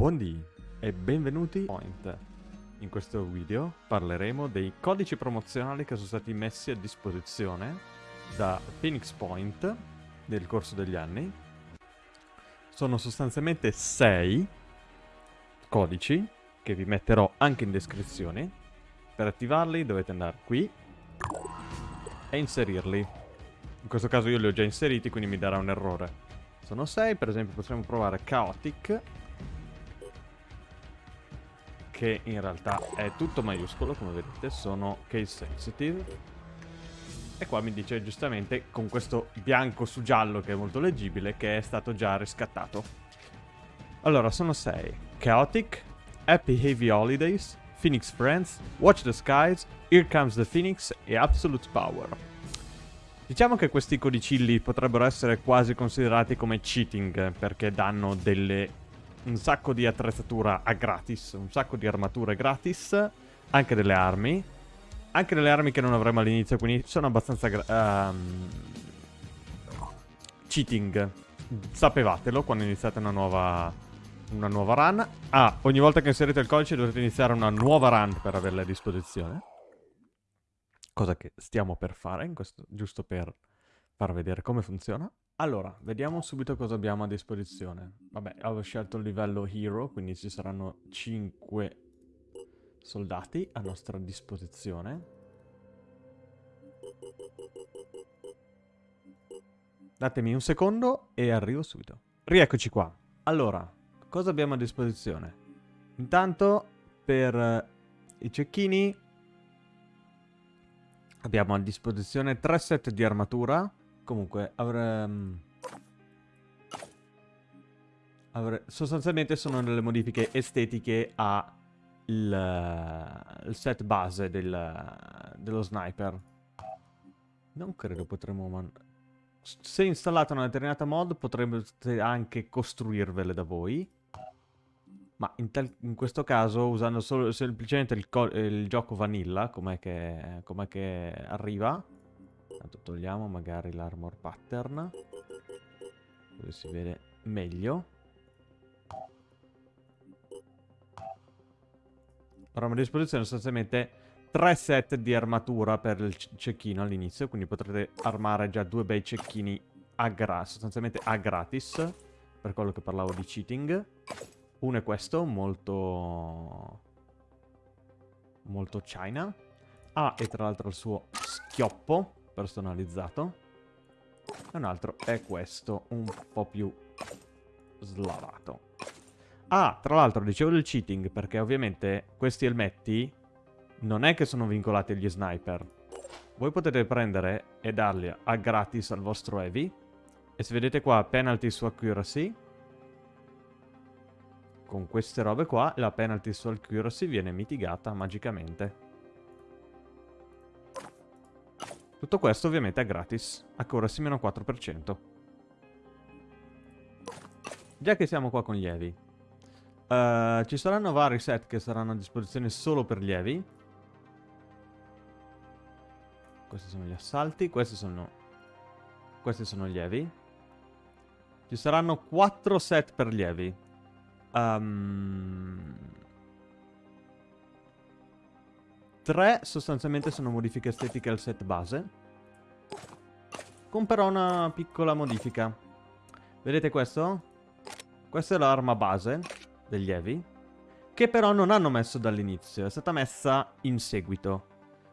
Buondì e benvenuti a Point. In questo video parleremo dei codici promozionali che sono stati messi a disposizione da Phoenix Point nel corso degli anni. Sono sostanzialmente 6 codici che vi metterò anche in descrizione. Per attivarli dovete andare qui e inserirli. In questo caso io li ho già inseriti, quindi mi darà un errore. Sono 6, per esempio possiamo provare Chaotic, che in realtà è tutto maiuscolo, come vedete, sono case sensitive. E qua mi dice giustamente, con questo bianco su giallo che è molto leggibile, che è stato già riscattato. Allora, sono 6. Chaotic, Happy Heavy Holidays, Phoenix Friends, Watch the Skies, Here Comes the Phoenix e Absolute Power. Diciamo che questi codicilli potrebbero essere quasi considerati come cheating perché danno delle, un sacco di attrezzatura a gratis, un sacco di armature gratis, anche delle armi, anche delle armi che non avremo all'inizio, quindi sono abbastanza um, cheating. Sapevatelo quando iniziate una nuova, una nuova run. Ah, ogni volta che inserite il codice dovete iniziare una nuova run per averla a disposizione cosa che stiamo per fare, questo, giusto per far vedere come funziona. Allora, vediamo subito cosa abbiamo a disposizione. Vabbè, avevo scelto il livello Hero, quindi ci saranno 5 soldati a nostra disposizione. Datemi un secondo e arrivo subito. Rieccoci qua. Allora, cosa abbiamo a disposizione? Intanto, per i cecchini Abbiamo a disposizione tre set di armatura. Comunque, avrei... Avre... Sostanzialmente sono delle modifiche estetiche al il set base del... dello sniper. Non credo potremmo... Man... Se installata una determinata mod potremmo anche costruirvele da voi. Ma in, in, questo caso, usando solo, semplicemente il, il gioco vanilla, com'è che, com che, arriva. Tanto togliamo magari l'armor pattern. Dove si vede meglio. Abbiamo a disposizione sostanzialmente tre set di armatura per il cecchino all'inizio, quindi potrete armare già due bei cecchini a sostanzialmente a gratis, per quello che parlavo di cheating. Uno è questo, molto... Molto China. Ah, e tra l'altro il suo schioppo personalizzato. E un altro è questo, un po' più slavato. Ah, tra l'altro dicevo del cheating, perché ovviamente questi elmetti non è che sono vincolati agli sniper. Voi potete prendere e darli a gratis al vostro heavy. E se vedete qua, penalty su accuracy, con queste robe qua la penalty su accuracy viene mitigata magicamente. Tutto questo ovviamente è gratis, accuracy meno 4%. Già che siamo qua con gli heavy, uh, ci saranno vari set che saranno a disposizione solo per gli heavy. Questi sono gli assalti, questi sono, questi sono gli heavy. Ci saranno 4 set per gli heavy. Um, tre sostanzialmente sono modifiche estetiche al set base. Con però una piccola modifica. Vedete questo? Questa è l'arma base degli Evi. Che però non hanno messo dall'inizio. È stata messa in seguito.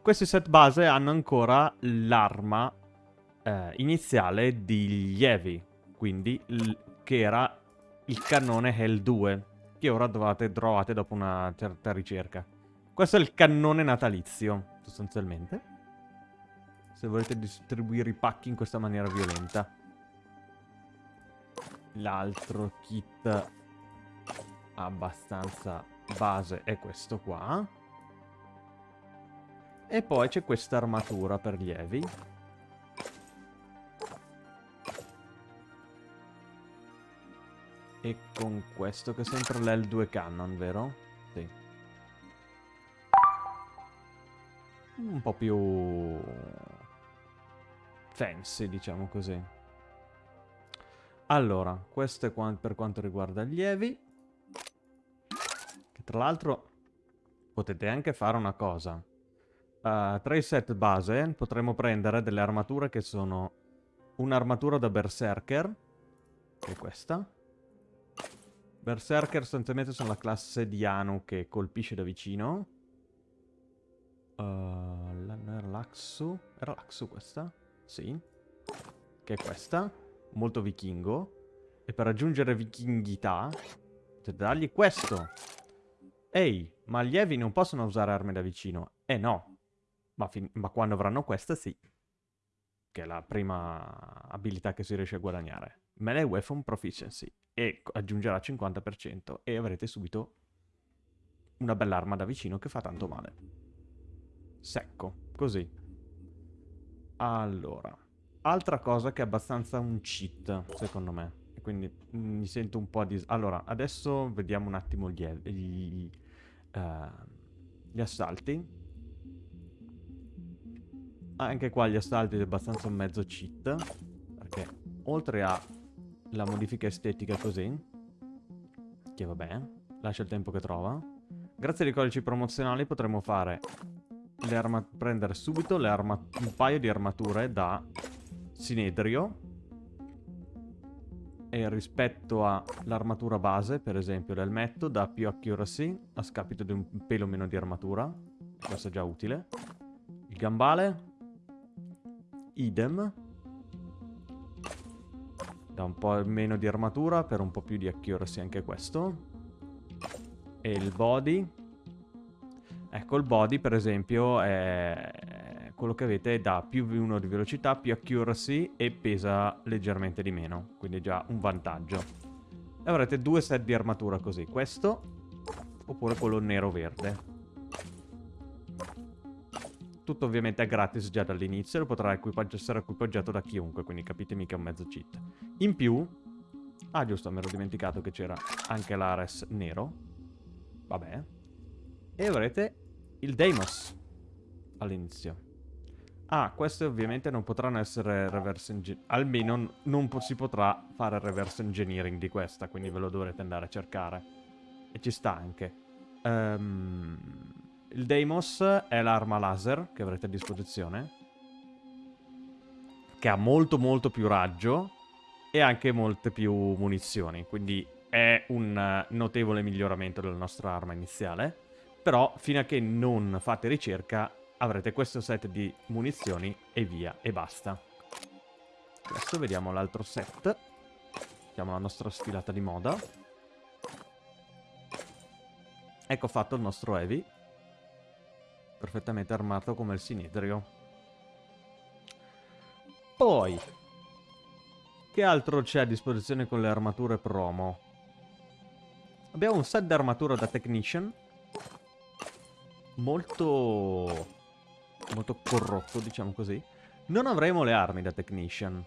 Questi set base hanno ancora l'arma eh, iniziale degli Evi. Quindi che era il cannone Hell 2, che ora trovate, trovate dopo una certa ricerca. Questo è il cannone natalizio, sostanzialmente. Se volete distribuire i pacchi in questa maniera violenta. L'altro kit abbastanza base è questo qua. E poi c'è questa armatura per lievi. E con questo che è sempre l'L2 Cannon, vero? Sì. Un po' più... fancy, diciamo così. Allora, questo è qua per quanto riguarda gli Evi. Tra l'altro potete anche fare una cosa. Uh, tra i set base potremo prendere delle armature che sono un'armatura da berserker, che è questa. Berserker sostanzialmente sono la classe di Anu che colpisce da vicino. Uh, era l'Axu? Era l'Axu questa? Sì. Che è questa. Molto vichingo. E per raggiungere vichinghità, potete dargli questo. Ehi, ma gli Evi non possono usare armi da vicino. Eh no. Ma, ma quando avranno questa, sì. Che è la prima abilità che si riesce a guadagnare. Melee Weapon Proficiency. E aggiungerà 50%. E avrete subito una bella arma da vicino che fa tanto male. Secco. Così. Allora. Altra cosa che è abbastanza un cheat, secondo me quindi mi sento un po' di... Allora, adesso vediamo un attimo gli, gli, uh, gli assalti. Anche qua gli assalti è abbastanza un mezzo cheat, perché oltre alla modifica estetica così, che vabbè, lascia il tempo che trova, grazie ai codici promozionali potremo fare prendere subito un paio di armature da Sinedrio e rispetto all'armatura base, per esempio l'elmetto, dà più accuracy a scapito di un pelo meno di armatura. Questo è già utile. Il gambale, idem. Dà un po' meno di armatura per un po' più di accuracy anche questo. E il body. Ecco, il body per esempio è quello che avete dà più 1 di velocità, più accuracy e pesa leggermente di meno, quindi già un vantaggio. E avrete due set di armatura così, questo oppure quello nero-verde. Tutto ovviamente è gratis già dall'inizio, lo potrà equipaggi essere equipaggiato da chiunque, quindi capitemi che è un mezzo cheat. In più, ah giusto, mi ero dimenticato che c'era anche l'Ares nero, vabbè, e avrete il Deimos all'inizio. Ah, queste ovviamente non potranno essere reverse engineering. Almeno non si potrà fare reverse engineering di questa, quindi ve lo dovrete andare a cercare. E ci sta anche. Um, il Deimos è l'arma laser che avrete a disposizione. Che ha molto molto più raggio e anche molte più munizioni. Quindi è un notevole miglioramento della nostra arma iniziale. Però fino a che non fate ricerca avrete questo set di munizioni e via, e basta. Adesso vediamo l'altro set. Facciamo la nostra sfilata di moda. Ecco fatto il nostro Heavy. Perfettamente armato come il Sinedrio. Poi, che altro c'è a disposizione con le armature promo? Abbiamo un set di armatura da Technician. Molto molto corrotto, diciamo così. Non avremo le armi da Technician.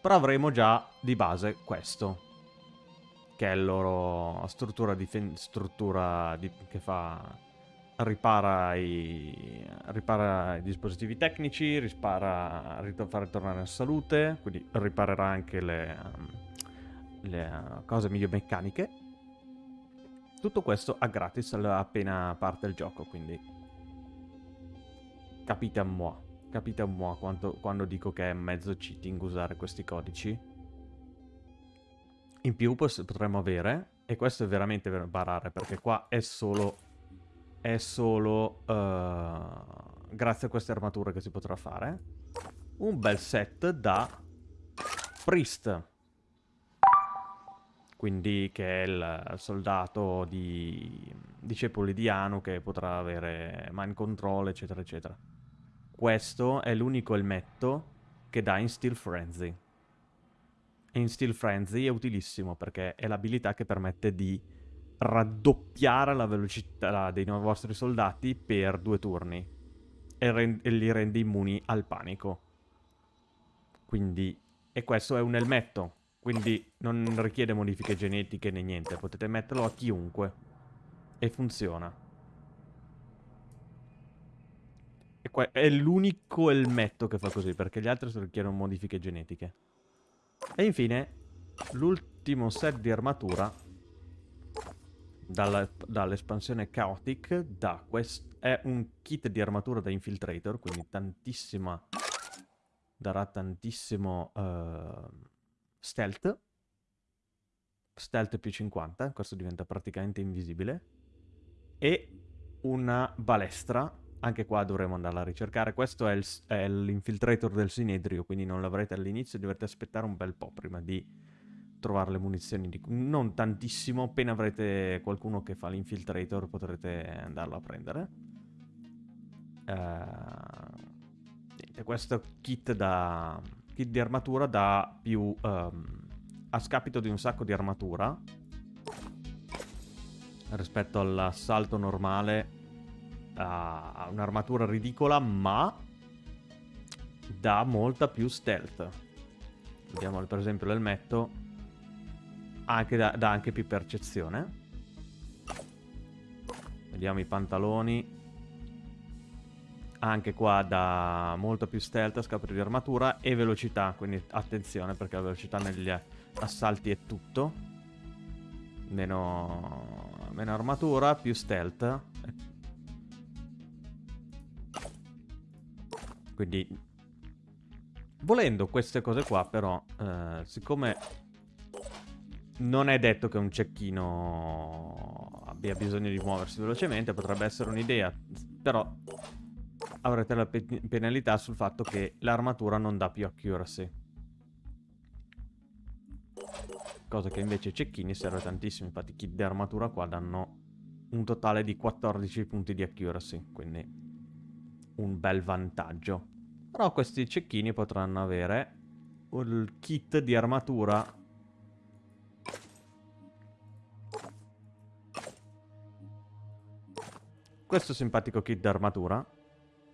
Però avremo già di base questo. Che è la loro struttura, struttura che fa... Ripara i, ripara i dispositivi tecnici, ripara, fa ritornare la salute, quindi riparerà anche le, le cose meccaniche. Tutto questo a gratis appena parte il gioco, quindi Capite a moi. Capite a moi quando, quando dico che è mezzo cheating usare questi codici. In più potremmo avere, e questo è veramente per barare, perché qua è solo, è solo uh, grazie a queste armature che si potrà fare, un bel set da Priest. Quindi che è il soldato di discepoli di Anu che potrà avere mind control, eccetera, eccetera. Questo è l'unico elmetto che dà in Steel Frenzy. E in Steel Frenzy è utilissimo perché è l'abilità che permette di raddoppiare la velocità dei vostri soldati per due turni e, e li rende immuni al panico. Quindi, e questo è un elmetto, quindi non richiede modifiche genetiche né niente, potete metterlo a chiunque e funziona. È l'unico elmetto che fa così, perché gli altri richiedono modifiche genetiche. E infine, l'ultimo set di armatura dall'espansione Chaotic, da è un kit di armatura da infiltrator, quindi tantissima, darà tantissimo uh, stealth, stealth più 50, questo diventa praticamente invisibile, e una balestra, anche qua dovremo andarla a ricercare, questo è l'infiltrator del Sinedrio, quindi non l'avrete all'inizio, dovete aspettare un bel po' prima di trovare le munizioni, di... non tantissimo, appena avrete qualcuno che fa l'infiltrator potrete andarlo a prendere. Uh, niente, questo kit, da, kit di armatura dà più... Um, a scapito di un sacco di armatura rispetto all'assalto normale ha un'armatura ridicola ma dà molta più stealth vediamo per esempio l'elmetto anche da, dà anche più percezione. Vediamo i pantaloni. Anche qua dà molto più stealth, scapolo di armatura e velocità, quindi attenzione perché la velocità negli assalti è tutto. Meno, meno armatura, più stealth. Quindi, volendo queste cose qua però, eh, siccome non è detto che un cecchino abbia bisogno di muoversi velocemente, potrebbe essere un'idea, però avrete la pe penalità sul fatto che l'armatura non dà più accuracy. Cosa che invece cecchini serve tantissimo, infatti i kit di armatura qua danno un totale di 14 punti di accuracy, quindi un bel vantaggio. Però questi cecchini potranno avere il kit di armatura Questo simpatico kit d'armatura,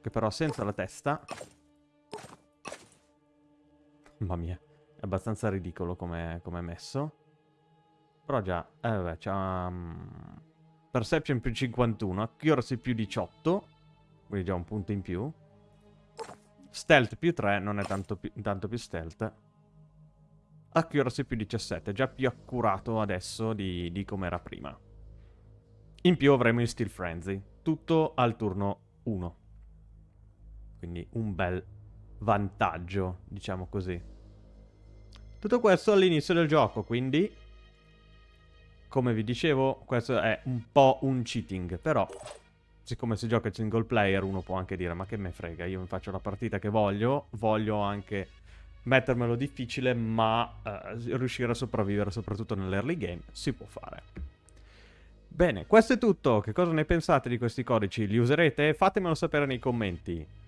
che però senza la testa. Mamma mia, è abbastanza ridicolo come è messo. Però già, eh vabbè, c'ha... Um, perception più 51, accuracy più 18, quindi già un punto in più. Stealth più 3, non è tanto più, tanto più stealth. Accuracy più 17, già più accurato adesso di, di come era prima. In più avremo il Steel Frenzy tutto al turno 1. Quindi un bel vantaggio, diciamo così. Tutto questo all'inizio del gioco, quindi... Come vi dicevo, questo è un po' un cheating, però... Siccome si gioca single player, uno può anche dire, ma che me frega, io mi faccio la partita che voglio, voglio anche mettermelo difficile, ma eh, riuscire a sopravvivere soprattutto nell'early game, si può fare. Bene, questo è tutto. Che cosa ne pensate di questi codici? Li userete? Fatemelo sapere nei commenti.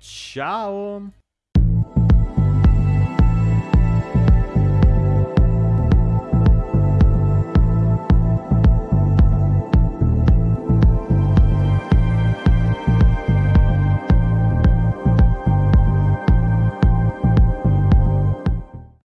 Ciao!